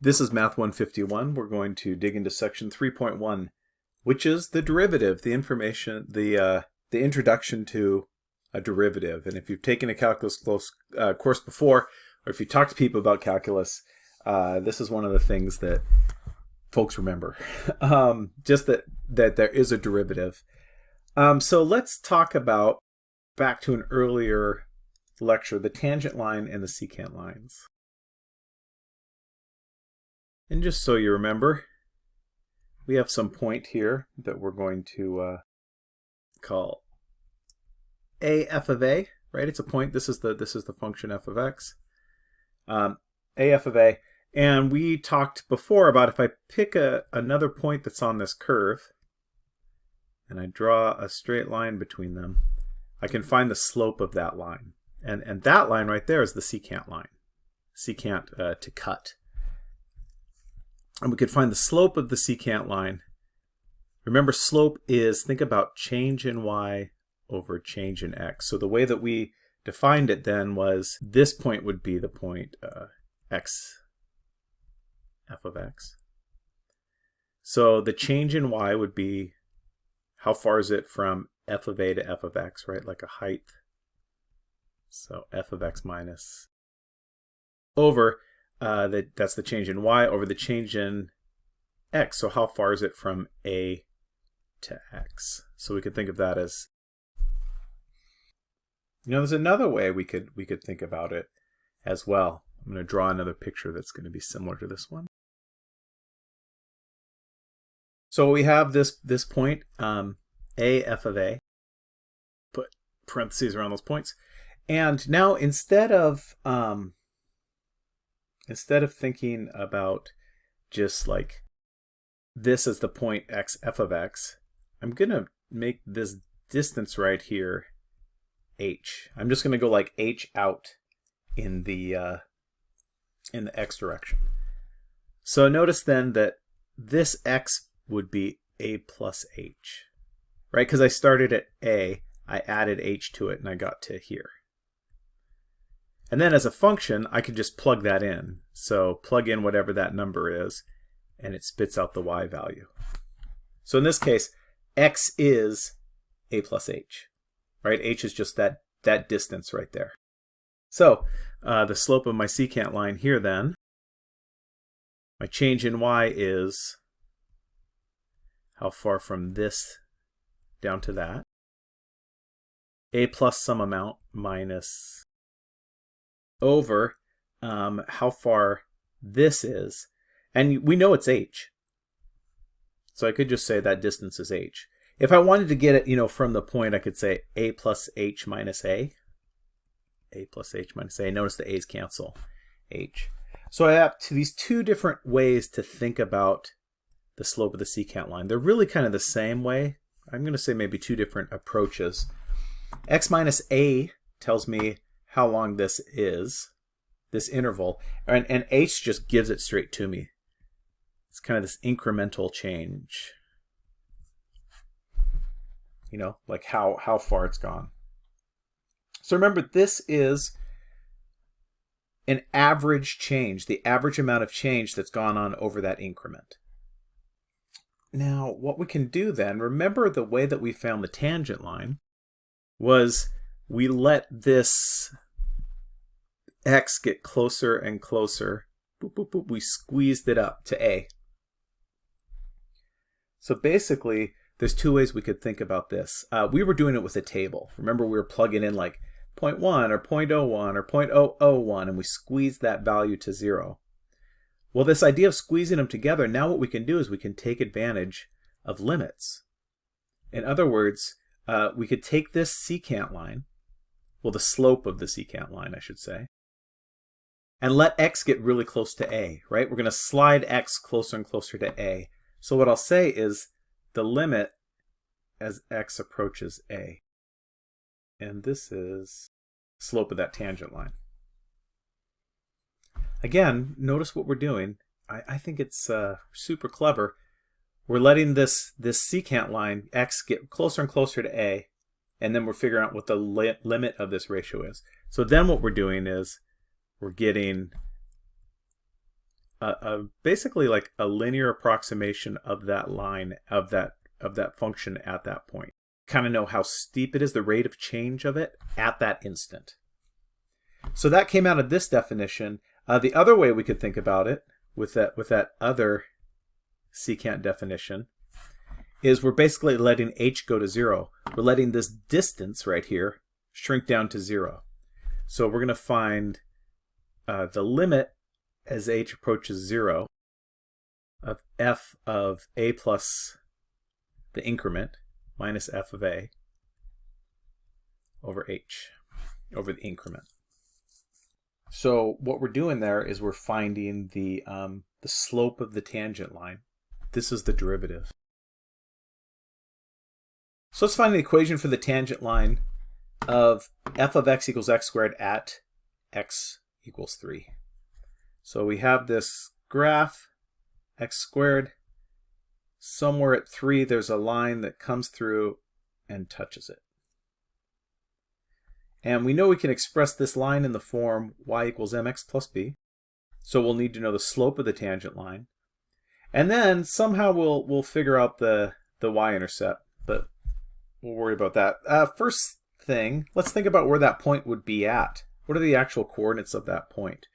This is Math 151. We're going to dig into section 3.1, which is the derivative, the information, the uh, the introduction to a derivative. And if you've taken a calculus close, uh, course before, or if you talk to people about calculus, uh, this is one of the things that folks remember. um, just that that there is a derivative. Um, so let's talk about back to an earlier lecture, the tangent line and the secant lines. And just so you remember, we have some point here that we're going to uh, call a f of a, right? It's a point. This is the this is the function f of x. Um, a f of a, and we talked before about if I pick a another point that's on this curve, and I draw a straight line between them, I can find the slope of that line, and and that line right there is the secant line, secant uh, to cut and we could find the slope of the secant line. Remember, slope is, think about change in y over change in x. So the way that we defined it then was this point would be the point uh, x, f of x. So the change in y would be how far is it from f of a to f of x, right? Like a height. So f of x minus over uh, that, that's the change in y over the change in x. So how far is it from a to x? So we could think of that as, you know, there's another way we could we could think about it as well. I'm going to draw another picture that's going to be similar to this one. So we have this this point, um, a f of a. Put parentheses around those points, and now instead of um, instead of thinking about just like this as the point x f of x, I'm going to make this distance right here h. I'm just going to go like h out in the uh, in the x direction. So notice then that this x would be a plus h, right? Because I started at a, I added h to it, and I got to here. And then as a function, I could just plug that in. So plug in whatever that number is, and it spits out the y value. So in this case, x is a plus h, right? h is just that, that distance right there. So uh, the slope of my secant line here then, my change in y is how far from this down to that. a plus some amount minus over um, how far this is. And we know it's h. So I could just say that distance is h. If I wanted to get it, you know, from the point, I could say a plus h minus a. a plus h minus a. Notice the a's cancel h. So I have to these two different ways to think about the slope of the secant line. They're really kind of the same way. I'm going to say maybe two different approaches. x minus a tells me how long this is, this interval, and, and h just gives it straight to me. It's kind of this incremental change. You know, like how, how far it's gone. So remember, this is an average change, the average amount of change that's gone on over that increment. Now, what we can do then, remember the way that we found the tangent line was we let this x get closer and closer. Boop, boop, boop. We squeezed it up to a. So basically, there's two ways we could think about this. Uh, we were doing it with a table. Remember, we were plugging in like 0.1 or 0.01 or 0.001, and we squeezed that value to 0. Well, this idea of squeezing them together, now what we can do is we can take advantage of limits. In other words, uh, we could take this secant line, well, the slope of the secant line, I should say, and let x get really close to a, right? We're going to slide x closer and closer to a. So what I'll say is the limit as x approaches a. And this is slope of that tangent line. Again, notice what we're doing. I, I think it's uh, super clever. We're letting this, this secant line, x, get closer and closer to a, and then we're figuring out what the li limit of this ratio is. So then what we're doing is we're getting a, a basically like a linear approximation of that line of that of that function at that point. Kind of know how steep it is, the rate of change of it at that instant. So that came out of this definition. Uh, the other way we could think about it with that with that other secant definition is we're basically letting h go to zero. We're letting this distance right here shrink down to zero. So we're going to find uh, the limit as h approaches zero of f of a plus the increment minus f of a over h over the increment. So what we're doing there is we're finding the, um, the slope of the tangent line. This is the derivative. So let's find the equation for the tangent line of f of x equals x squared at x equals 3. So we have this graph, x squared. Somewhere at 3, there's a line that comes through and touches it. And we know we can express this line in the form y equals mx plus b. So we'll need to know the slope of the tangent line. And then somehow we'll we'll figure out the, the y-intercept, but we'll worry about that. Uh, first thing, let's think about where that point would be at. What are the actual coordinates of that point?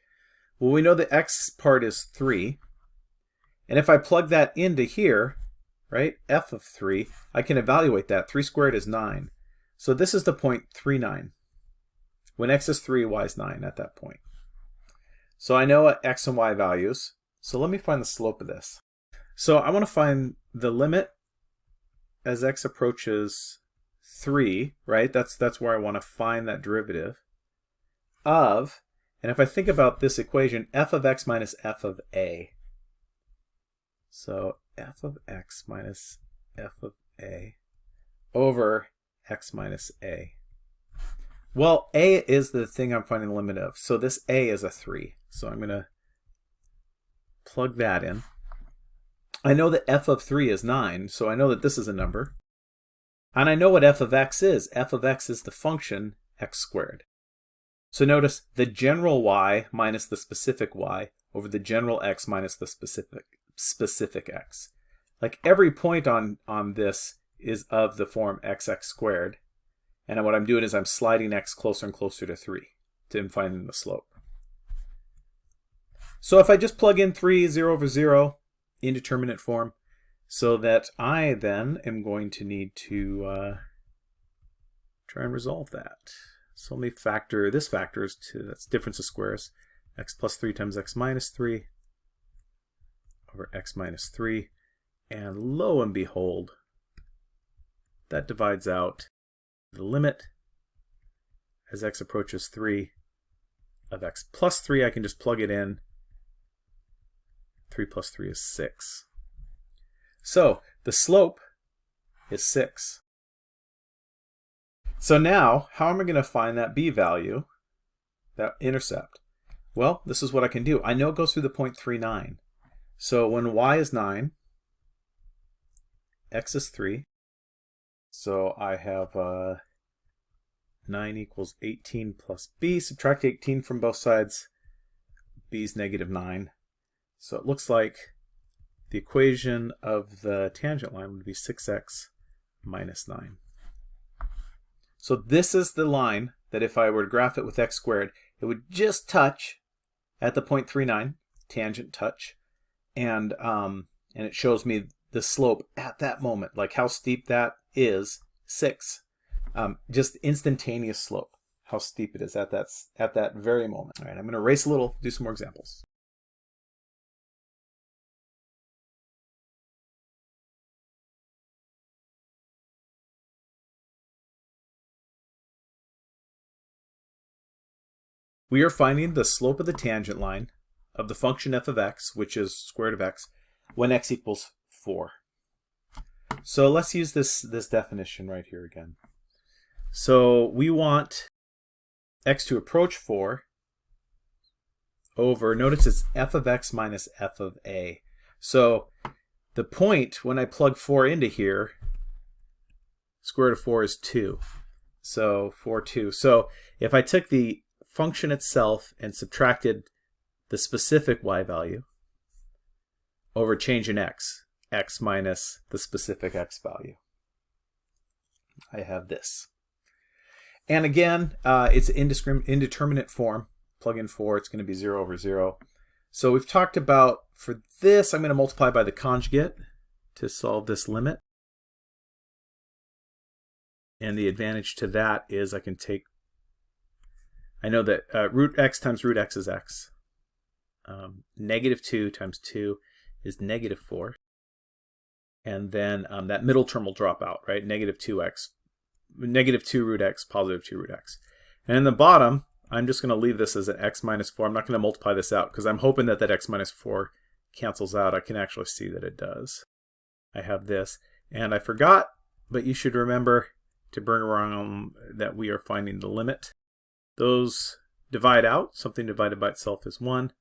Well, we know the x part is 3. And if I plug that into here, right, f of 3, I can evaluate that. 3 squared is 9. So this is the point 3, 9. When x is 3, y is 9 at that point. So I know x and y values. So let me find the slope of this. So I want to find the limit as x approaches 3, right? That's, that's where I want to find that derivative of, and if I think about this equation, f of x minus f of a. So f of x minus f of a over x minus a. Well, a is the thing I'm finding the limit of. So this a is a 3. So I'm going to plug that in. I know that f of 3 is 9, so I know that this is a number. And I know what f of x is. f of x is the function x squared. So notice the general y minus the specific y over the general x minus the specific specific x. Like every point on, on this is of the form xx squared. And what I'm doing is I'm sliding x closer and closer to 3 to find the slope. So if I just plug in 3, 0 over 0, indeterminate form, so that I then am going to need to uh, try and resolve that. So let me factor, this factors to, that's difference of squares, x plus 3 times x minus 3 over x minus 3. And lo and behold, that divides out the limit as x approaches 3 of x plus 3. I can just plug it in. 3 plus 3 is 6. So the slope is 6. So now, how am I going to find that b value, that intercept? Well, this is what I can do. I know it goes through the point 39. So when y is 9, x is 3, so I have uh, 9 equals 18 plus b. Subtract 18 from both sides. b is negative 9. So it looks like the equation of the tangent line would be 6x minus 9. So this is the line that if I were to graph it with x squared, it would just touch at the 0.39, tangent touch, and um, and it shows me the slope at that moment, like how steep that is, 6. Um, just instantaneous slope, how steep it is at that, at that very moment. All right, I'm going to erase a little, do some more examples. We are finding the slope of the tangent line of the function f of x, which is square root of x, when x equals 4. So let's use this, this definition right here again. So we want x to approach 4 over, notice it's f of x minus f of a. So the point, when I plug 4 into here, square root of 4 is 2. So 4, 2. So if I took the function itself and subtracted the specific y value, over change in x, x minus the specific x value. I have this. And again, uh, it's indeterminate form. Plug in 4, it's going to be 0 over 0. So we've talked about, for this, I'm going to multiply by the conjugate to solve this limit. And the advantage to that is I can take, I know that uh, root x times root x is x. Um, negative 2 times 2 is negative 4. And then um, that middle term will drop out, right? Negative 2x, negative 2 root x, positive 2 root x. And in the bottom, I'm just going to leave this as an x minus 4. I'm not going to multiply this out because I'm hoping that that x minus 4 cancels out. I can actually see that it does. I have this. And I forgot, but you should remember to bring around that we are finding the limit. Those divide out. Something divided by itself is 1.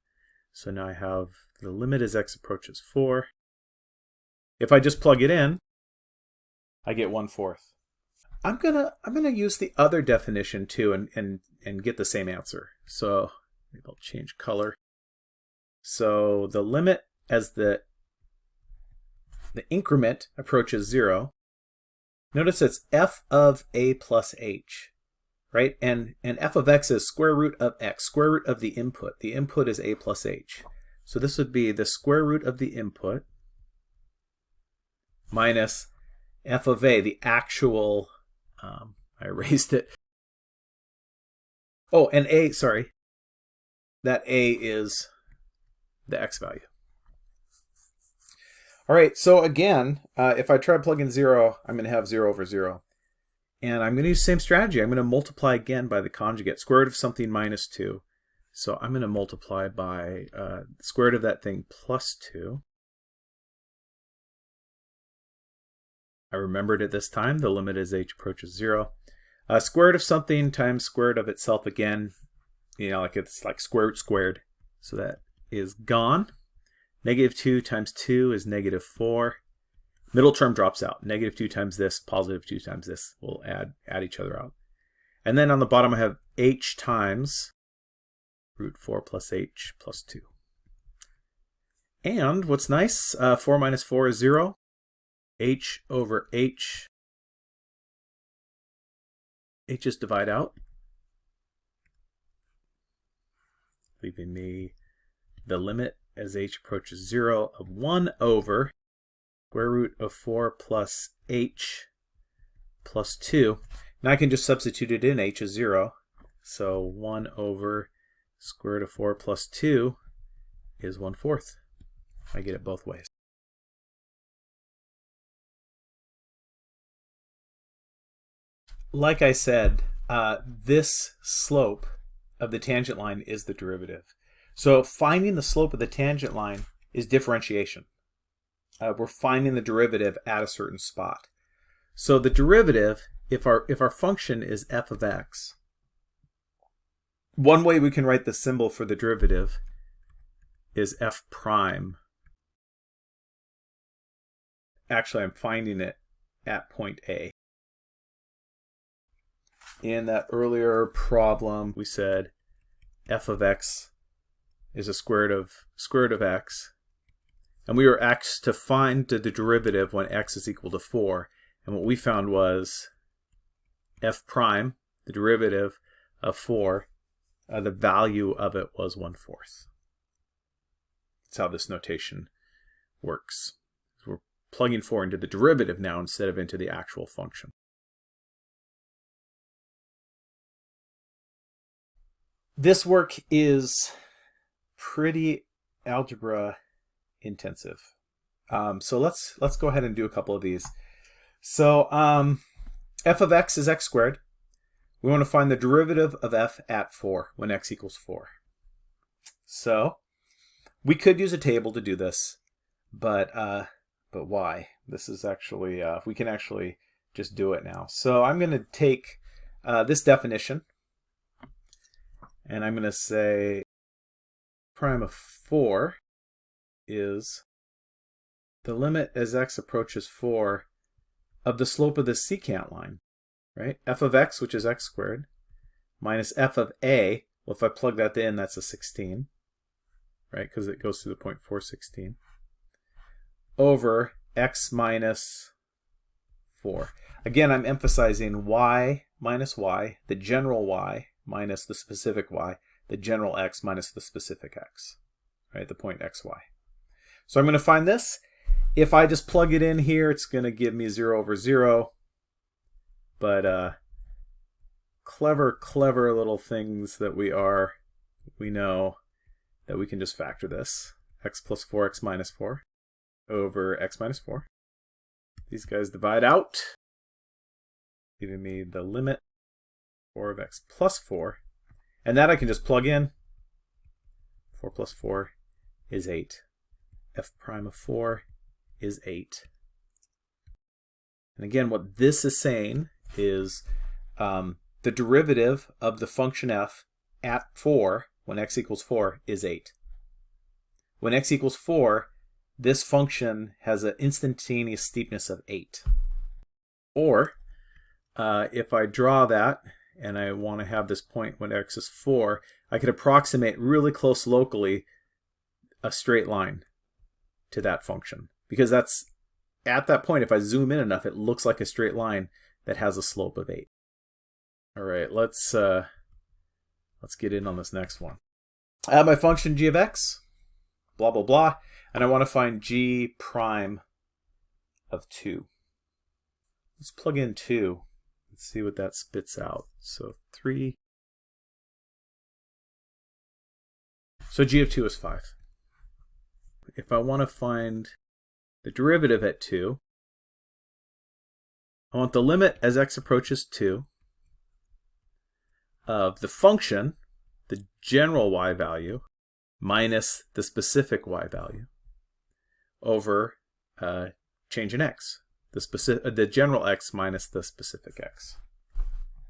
So now I have the limit as x approaches 4. If I just plug it in, I get 1 fourth. I'm gonna I'm gonna use the other definition too and and and get the same answer. So maybe I'll change color. So the limit as the the increment approaches zero. Notice it's f of a plus h, right? And and f of x is square root of x, square root of the input. The input is a plus h. So this would be the square root of the input minus f of a, the actual um, I erased it. Oh, and a, sorry, that a is the x value. All right, so again, uh, if I try to plug in 0, I'm going to have 0 over 0. And I'm going to use the same strategy. I'm going to multiply again by the conjugate, square root of something minus 2. So I'm going to multiply by uh, square root of that thing plus 2. I remembered it this time. The limit as h approaches 0. Uh, square root of something times square root of itself again. You know, like it's like square root squared. So that is gone. Negative 2 times 2 is negative 4. Middle term drops out. Negative 2 times this, positive 2 times this will add, add each other out. And then on the bottom I have h times root 4 plus h plus 2. And what's nice, uh, 4 minus 4 is 0 h over h. h's divide out, leaving me the limit as h approaches 0 of 1 over square root of 4 plus h plus 2. Now I can just substitute it in, h is 0. So 1 over square root of 4 plus 2 is 1 fourth. I get it both ways. like I said, uh, this slope of the tangent line is the derivative. So finding the slope of the tangent line is differentiation. Uh, we're finding the derivative at a certain spot. So the derivative, if our if our function is f of x, one way we can write the symbol for the derivative is f prime. Actually, I'm finding it at point A in that earlier problem, we said f of x is a square root of square root of x. And we were asked to find the derivative when x is equal to 4. And what we found was f prime, the derivative of 4, uh, the value of it was 1 fourth. That's how this notation works. So we're plugging 4 into the derivative now instead of into the actual function. This work is pretty algebra intensive. Um, so let's let's go ahead and do a couple of these. So um, f of x is x squared. We want to find the derivative of f at 4 when x equals 4. So we could use a table to do this, but uh, but why? This is actually, uh, we can actually just do it now. So I'm going to take uh, this definition, and I'm going to say prime of 4 is the limit as x approaches 4 of the slope of the secant line, right? f of x, which is x squared, minus f of a. Well, if I plug that in, that's a 16, right? Because it goes to the point 416. over x minus 4. Again, I'm emphasizing y minus y, the general y minus the specific y, the general x minus the specific x, right, the point xy. So I'm going to find this. If I just plug it in here, it's going to give me 0 over 0. But uh, clever, clever little things that we are, we know that we can just factor this. x plus 4, x minus 4 over x minus 4. These guys divide out, giving me the limit 4 of x plus 4. And that I can just plug in. 4 plus 4 is 8. F prime of 4 is 8. And again, what this is saying is um, the derivative of the function f at 4, when x equals 4, is 8. When x equals 4, this function has an instantaneous steepness of 8. Or, uh, if I draw that, and I want to have this point when x is 4, I could approximate really close locally a straight line to that function. Because that's, at that point, if I zoom in enough, it looks like a straight line that has a slope of 8. All right, let's, uh, let's get in on this next one. I have my function g of x, blah, blah, blah, and I want to find g prime of 2. Let's plug in 2. Let's see what that spits out. So 3. So g of 2 is 5. If I want to find the derivative at 2, I want the limit as x approaches 2 of the function, the general y value, minus the specific y value over uh, change in x the specific, uh, the general x minus the specific x.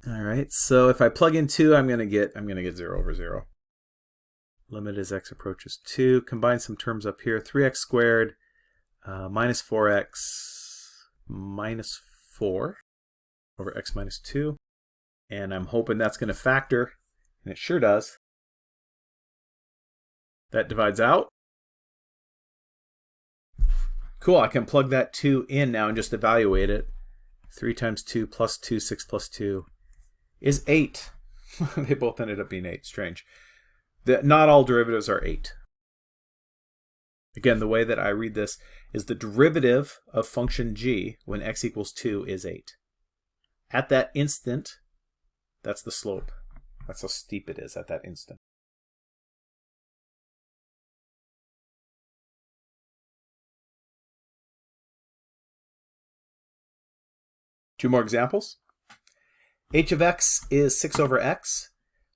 All right, so if I plug in 2, I'm going to get I'm going to get 0 over 0. Limit as x approaches 2. Combine some terms up here. 3x squared uh, minus 4x minus 4 over x minus 2. And I'm hoping that's going to factor, and it sure does. That divides out. Cool, I can plug that 2 in now and just evaluate it. 3 times 2 plus 2, 6 plus 2 is 8. they both ended up being 8. Strange. The, not all derivatives are 8. Again, the way that I read this is the derivative of function g when x equals 2 is 8. At that instant, that's the slope. That's how steep it is at that instant. Two more examples. h of x is 6 over x.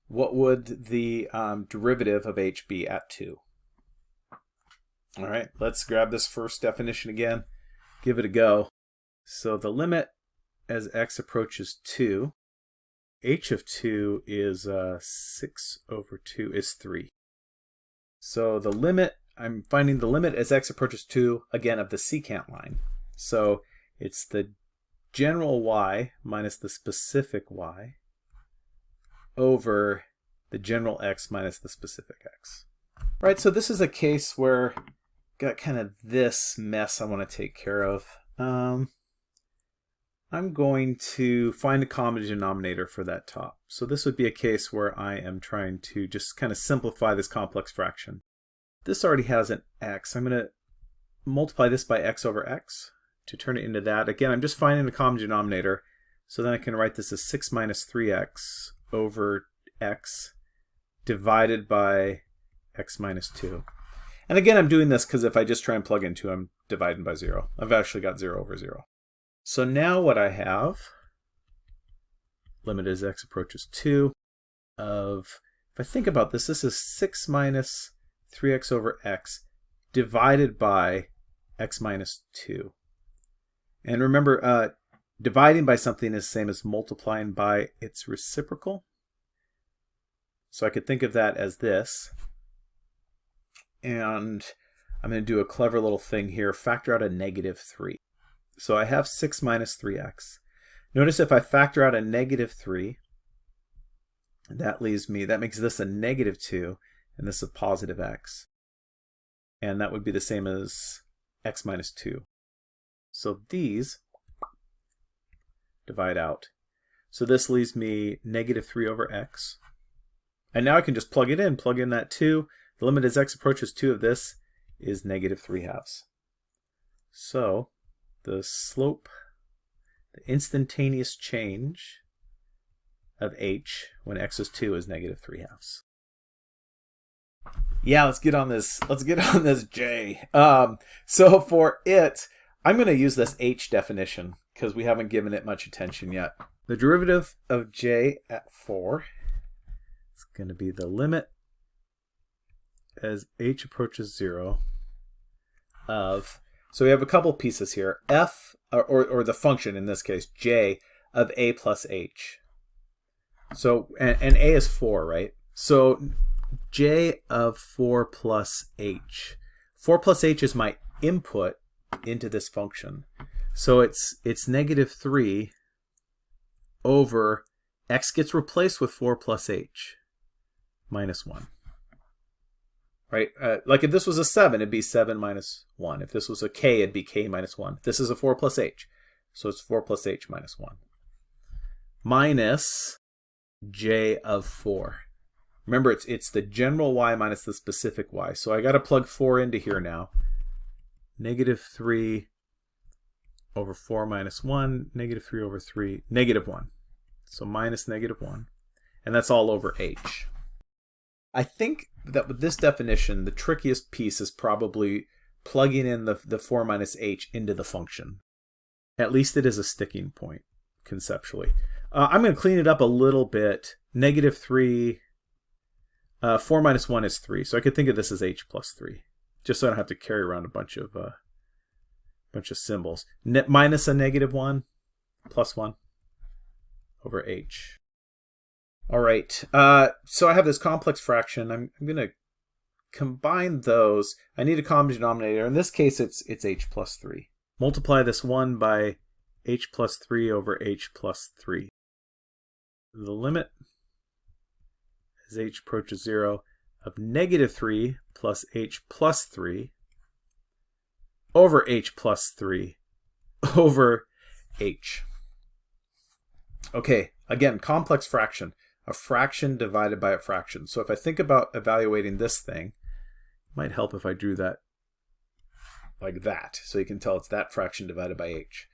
What would the um, derivative of h be at 2? All right, let's grab this first definition again, give it a go. So the limit as x approaches 2, h of 2 is uh, 6 over 2 is 3. So the limit, I'm finding the limit as x approaches 2, again, of the secant line. So it's the general y minus the specific y over the general x minus the specific x. Right, so this is a case where got kind of this mess I want to take care of. Um, I'm going to find a common denominator for that top. So this would be a case where I am trying to just kind of simplify this complex fraction. This already has an x. I'm going to multiply this by x over x to turn it into that. Again, I'm just finding the common denominator. So then I can write this as 6 minus 3x over x divided by x minus 2. And again, I'm doing this because if I just try and plug in 2, I'm dividing by 0. I've actually got 0 over 0. So now what I have, limit as x approaches 2, of, if I think about this, this is 6 minus 3x over x divided by x minus 2. And remember, uh, dividing by something is the same as multiplying by its reciprocal. So I could think of that as this. And I'm going to do a clever little thing here, factor out a negative 3. So I have 6 minus 3x. Notice if I factor out a negative 3, that leaves me, that makes this a negative 2, and this a positive x. And that would be the same as x minus 2. So these divide out. So this leaves me negative 3 over x. And now I can just plug it in, plug in that 2. The limit as x approaches 2 of this is negative 3 halves. So the slope, the instantaneous change of h when x is 2 is negative 3 halves. Yeah, let's get on this. Let's get on this j. Um, so for it, I'm going to use this h definition because we haven't given it much attention yet. The derivative of j at 4 is going to be the limit as h approaches 0 of, so we have a couple pieces here, f, or, or, or the function in this case, j of a plus h. So, and, and a is 4, right? So j of 4 plus h. 4 plus h is my input into this function. So it's it's negative 3 over x gets replaced with 4 plus h minus 1. Right? Uh, like if this was a 7, it'd be 7 minus 1. If this was a k, it'd be k minus 1. This is a 4 plus h. So it's 4 plus h minus 1. Minus j of 4. Remember, it's it's the general y minus the specific y. So I got to plug 4 into here now. Negative 3 over 4 minus 1, negative 3 over 3, negative 1. So minus negative 1. And that's all over h. I think that with this definition, the trickiest piece is probably plugging in the, the 4 minus h into the function. At least it is a sticking point, conceptually. Uh, I'm going to clean it up a little bit. Negative 3, uh, 4 minus 1 is 3. So I could think of this as h plus 3, just so I don't have to carry around a bunch of uh, bunch of symbols. Minus a negative 1 plus 1 over h. All right, uh, so I have this complex fraction. I'm, I'm going to combine those. I need a common denominator. In this case, it's, it's h plus 3. Multiply this 1 by h plus 3 over h plus 3. The limit as h approaches 0 of negative 3 plus h plus 3 over h plus 3 over h. Okay, again, complex fraction. A fraction divided by a fraction. So if I think about evaluating this thing, it might help if I drew that like that. So you can tell it's that fraction divided by h.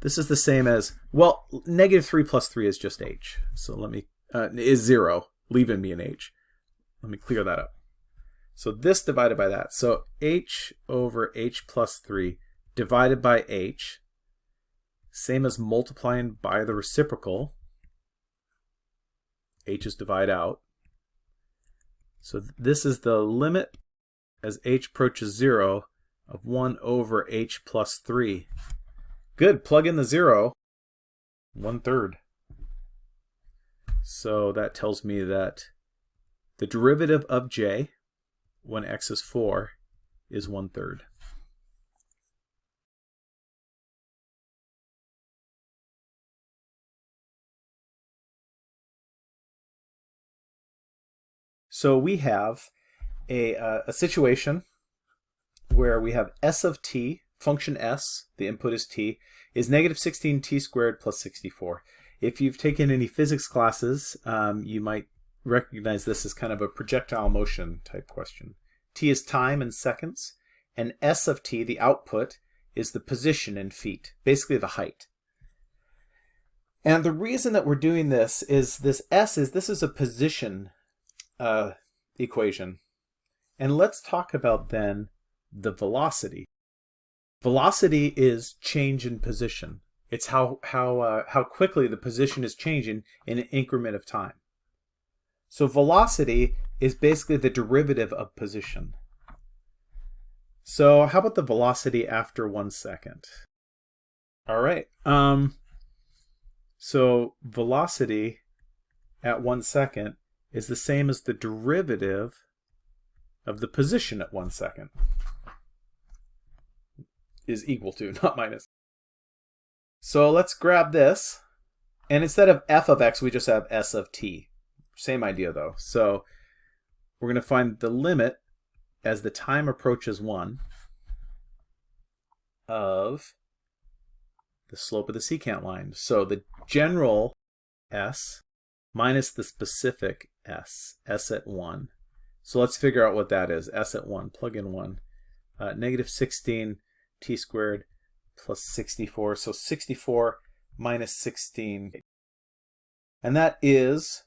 This is the same as, well, negative 3 plus 3 is just h. So let me, uh, is 0, leaving me an h. Let me clear that up. So this divided by that. So h over h plus 3 divided by h, same as multiplying by the reciprocal. h is divide out. So this is the limit as h approaches 0 of 1 over h plus 3. Good, plug in the 0, 1 third. So that tells me that the derivative of j when x is 4 is 1 third. So we have a, uh, a situation where we have s of t, function s, the input is t, is negative 16t squared plus 64. If you've taken any physics classes, um, you might recognize this as kind of a projectile motion type question. T is time in seconds, and S of T, the output, is the position in feet, basically the height. And the reason that we're doing this is this S is, this is a position uh, equation. And let's talk about then the velocity. Velocity is change in position. It's how, how, uh, how quickly the position is changing in an increment of time. So velocity is basically the derivative of position. So how about the velocity after one second? All right. Um, so velocity at one second is the same as the derivative of the position at one second. Is equal to, not minus. So let's grab this. And instead of f of x, we just have s of t. Same idea though. So we're going to find the limit as the time approaches 1 of the slope of the secant line. So the general s minus the specific s, s at 1. So let's figure out what that is. s at 1, plug in 1. Uh, negative 16 t squared plus 64. So 64 minus 16. And that is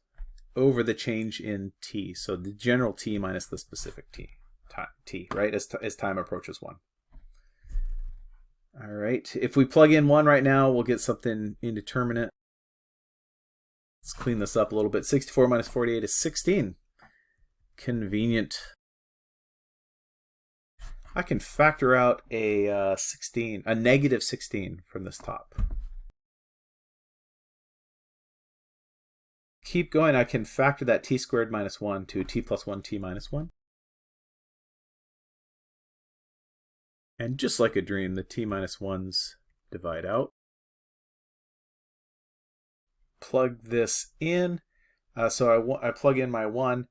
over the change in t. So the general t minus the specific t, t right, as, as time approaches 1. All right, if we plug in 1 right now, we'll get something indeterminate. Let's clean this up a little bit. 64 minus 48 is 16. Convenient. I can factor out a uh, 16, a negative 16 from this top. Keep going, I can factor that t squared minus 1 to t plus 1 t minus 1. And just like a dream, the t minus 1s divide out. Plug this in. Uh, so I, I plug in my 1,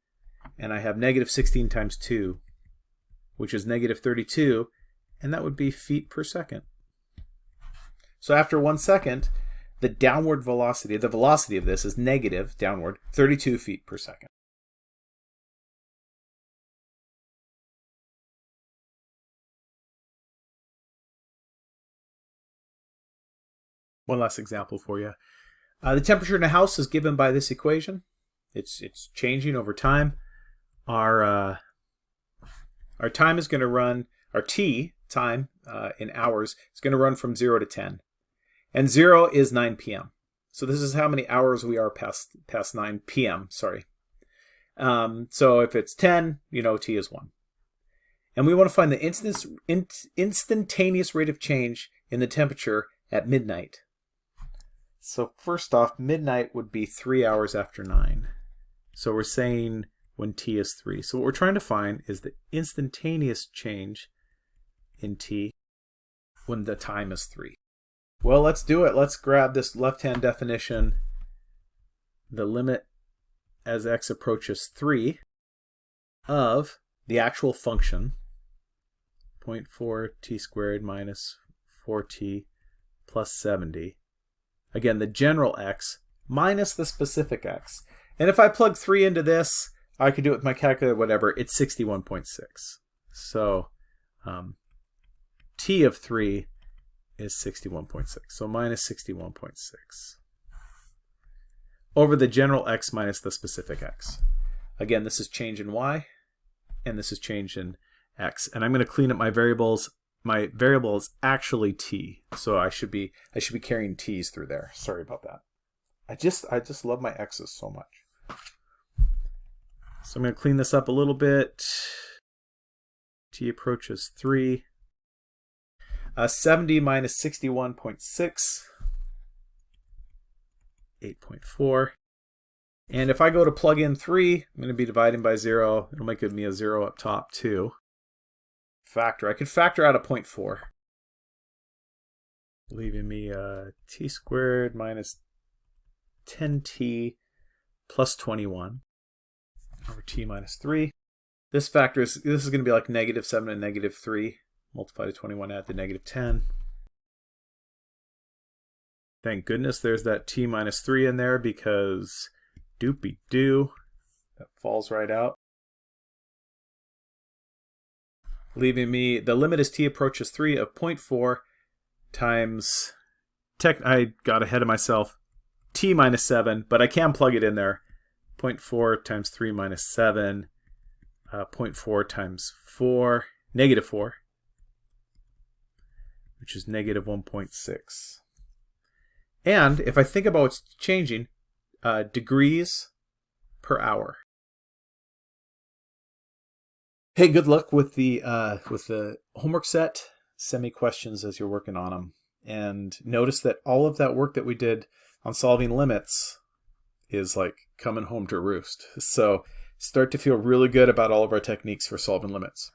and I have negative 16 times 2, which is negative 32, and that would be feet per second. So after one second, the downward velocity, the velocity of this is negative, downward, 32 feet per second. One last example for you. Uh, the temperature in a house is given by this equation. It's it's changing over time. Our uh, our time is going to run, our t time uh, in hours is going to run from 0 to 10. And 0 is 9 p.m. So this is how many hours we are past past 9 p.m. Sorry. Um, so if it's 10, you know t is 1. And we want to find the instance, in, instantaneous rate of change in the temperature at midnight. So first off, midnight would be 3 hours after 9. So we're saying when t is 3. So what we're trying to find is the instantaneous change in t when the time is 3. Well, let's do it. Let's grab this left-hand definition. The limit as x approaches 3 of the actual function 0.4 t squared minus 4t plus 70. Again, the general x minus the specific x. And if I plug 3 into this, I could do it with my calculator, whatever, it's 61.6. So um, t of 3 is 61.6. So minus 61.6 over the general x minus the specific x. Again, this is change in y, and this is change in x. And I'm going to clean up my variables. My variable is actually t, so I should be I should be carrying t's through there. Sorry about that. I just I just love my x's so much. So I'm going to clean this up a little bit. t approaches 3. Uh, 70 minus 61.6, 8.4. And if I go to plug in 3, I'm going to be dividing by 0. It'll make me a 0 up top too. Factor. I could factor out a 0.4. Leaving me uh, t squared minus 10t plus 21 over t minus 3. This factor is, this is going to be like negative 7 and negative 3 multiply to 21 add to negative 10. Thank goodness there's that t minus 3 in there because doopy doo, that falls right out. Leaving me, the limit as t approaches 3 of 0.4 times, tech, I got ahead of myself, t minus 7, but I can plug it in there. 0.4 times 3 minus 7, uh, 0.4 times 4, negative 4 which is negative 1.6. And if I think about what's changing, uh, degrees per hour. Hey, good luck with the uh, with the homework set. Send me questions as you're working on them. And notice that all of that work that we did on solving limits is like coming home to roost. So start to feel really good about all of our techniques for solving limits.